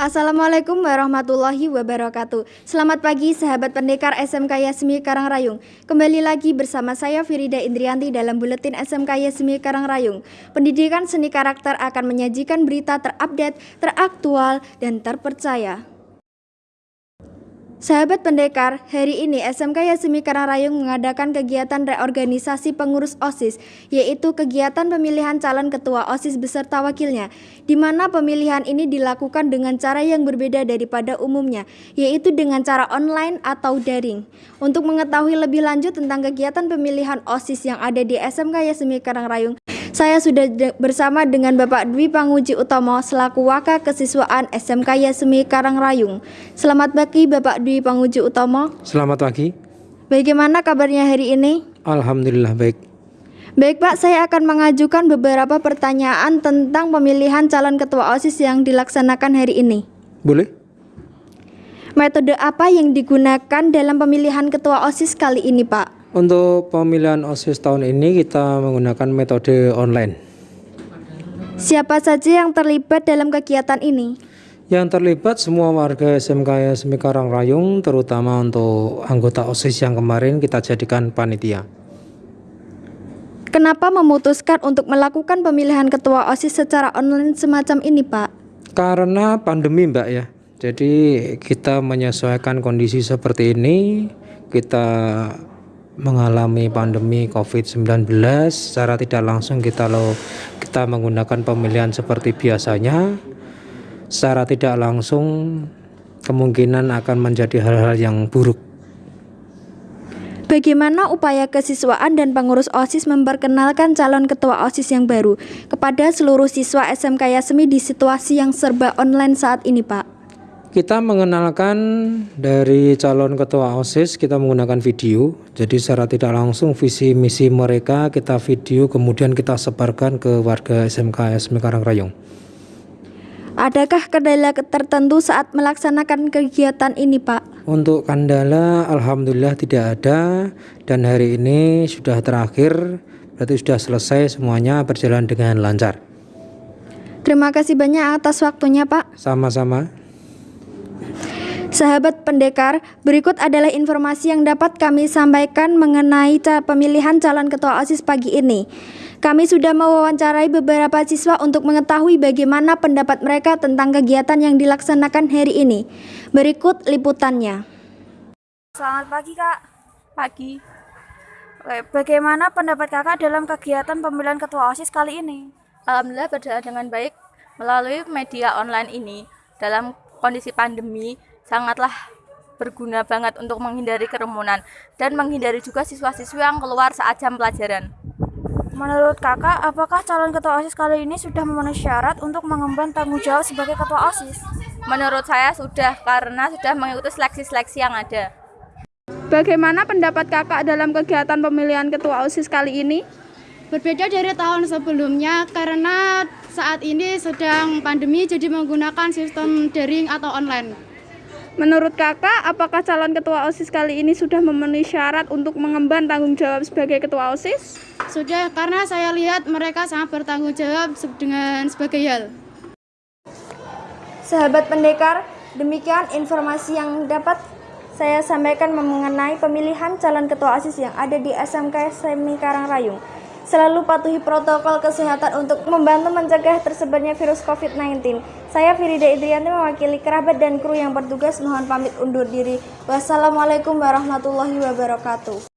Assalamualaikum warahmatullahi wabarakatuh. Selamat pagi sahabat pendekar SMK Yasmi Karangrayung. Kembali lagi bersama saya Firida Indrianti dalam buletin SMK Yasmi Karangrayung. Pendidikan seni karakter akan menyajikan berita terupdate, teraktual, dan terpercaya. Sahabat pendekar, hari ini SMK Yasmi Karangrayung mengadakan kegiatan reorganisasi pengurus OSIS, yaitu kegiatan pemilihan calon ketua OSIS beserta wakilnya, di mana pemilihan ini dilakukan dengan cara yang berbeda daripada umumnya, yaitu dengan cara online atau daring. Untuk mengetahui lebih lanjut tentang kegiatan pemilihan OSIS yang ada di SMK Yasmi Karangrayung, saya sudah bersama dengan Bapak Dwi Panguji Utomo selaku Waka Kesiswaan SMK Yasmi Karangrayung. Selamat pagi Bapak Dwi Panguji Utomo. Selamat pagi. Bagaimana kabarnya hari ini? Alhamdulillah baik. Baik Pak, saya akan mengajukan beberapa pertanyaan tentang pemilihan calon ketua OSIS yang dilaksanakan hari ini. Boleh? Metode apa yang digunakan dalam pemilihan ketua OSIS kali ini Pak? Untuk pemilihan OSIS tahun ini kita menggunakan metode online. Siapa saja yang terlibat dalam kegiatan ini? Yang terlibat semua warga SMK SMK Karangrayung terutama untuk anggota OSIS yang kemarin kita jadikan panitia. Kenapa memutuskan untuk melakukan pemilihan ketua OSIS secara online semacam ini, Pak? Karena pandemi, Mbak ya. Jadi kita menyesuaikan kondisi seperti ini, kita mengalami pandemi COVID-19 secara tidak langsung kita lo kita menggunakan pemilihan seperti biasanya secara tidak langsung kemungkinan akan menjadi hal-hal yang buruk Bagaimana upaya kesiswaan dan pengurus OSIS memperkenalkan calon ketua OSIS yang baru kepada seluruh siswa SMK Yasmi di situasi yang serba online saat ini, Pak? Kita mengenalkan dari calon ketua OSIS kita menggunakan video. Jadi secara tidak langsung visi misi mereka kita video kemudian kita sebarkan ke warga SMK SMK Karangrayung. Adakah kendala tertentu saat melaksanakan kegiatan ini, Pak? Untuk kendala alhamdulillah tidak ada dan hari ini sudah terakhir berarti sudah selesai semuanya berjalan dengan lancar. Terima kasih banyak atas waktunya, Pak. Sama-sama. Sahabat pendekar, berikut adalah informasi yang dapat kami sampaikan mengenai pemilihan calon ketua OSIS pagi ini. Kami sudah mewawancarai beberapa siswa untuk mengetahui bagaimana pendapat mereka tentang kegiatan yang dilaksanakan hari ini. Berikut liputannya. Selamat pagi, Kak. Pagi. Oke, bagaimana pendapat Kakak dalam kegiatan pemilihan ketua OSIS kali ini? Alhamdulillah berjalan dengan baik melalui media online ini dalam kondisi pandemi sangatlah berguna banget untuk menghindari kerumunan dan menghindari juga siswa-siswi yang keluar saat jam pelajaran. Menurut kakak, apakah calon ketua OSIS kali ini sudah memenuhi syarat untuk mengemban tanggung jawab sebagai ketua OSIS? Menurut saya sudah, karena sudah mengikuti seleksi-seleksi yang ada. Bagaimana pendapat kakak dalam kegiatan pemilihan ketua OSIS kali ini? Berbeda dari tahun sebelumnya karena saat ini sedang pandemi jadi menggunakan sistem daring atau online. Menurut kakak, apakah calon ketua OSIS kali ini sudah memenuhi syarat untuk mengemban tanggung jawab sebagai ketua OSIS? Sudah, karena saya lihat mereka sangat bertanggung jawab dengan sebagai hal. Sahabat pendekar, demikian informasi yang dapat saya sampaikan mengenai pemilihan calon ketua OSIS yang ada di SMK Semi Karangrayung. Selalu patuhi protokol kesehatan untuk membantu mencegah tersebarnya virus COVID-19. Saya Firida Idrianti mewakili kerabat dan kru yang bertugas mohon pamit undur diri. Wassalamualaikum warahmatullahi wabarakatuh.